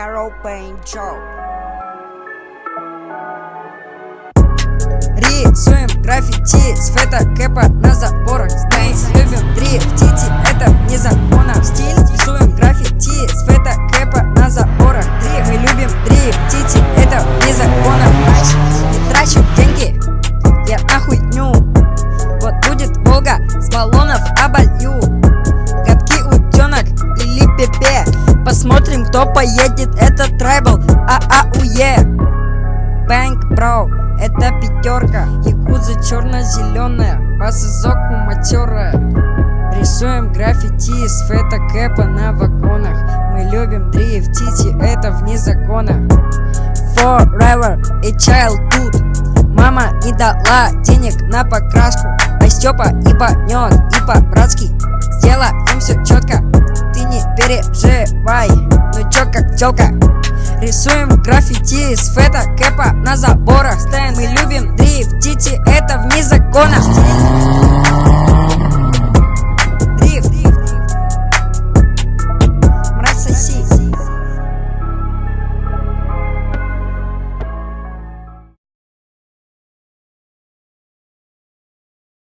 Carol Paint Show. Рисуем граффити с фотокэпа на заборах. Мы любим дрифтить, это не закона. Стиль рисуем граффити с фотокэпа на заборах. Дрифт, мы любим дрифтить, это не закона. Не трачу деньги, я на хуйню Вот будет Волга, с баллонов оболью Посмотрим, кто поедет, это трайбл, а-а-уе. Бэнк, бро, это пятерка. Якуза черно-зеленая По сызоку матерая. Рисуем граффити с фотокэпа на вагонах. Мы любим дрифтить, и это вне закона. Forever a childhood. Мама не дала денег на покраску. А Степа и банет, и по-братски Сделаем все четко, переживай. Ну чё как тёлка? Рисуем граффити из фета Кэпа на заборах. Ставим и любим дрифтите Это вне закона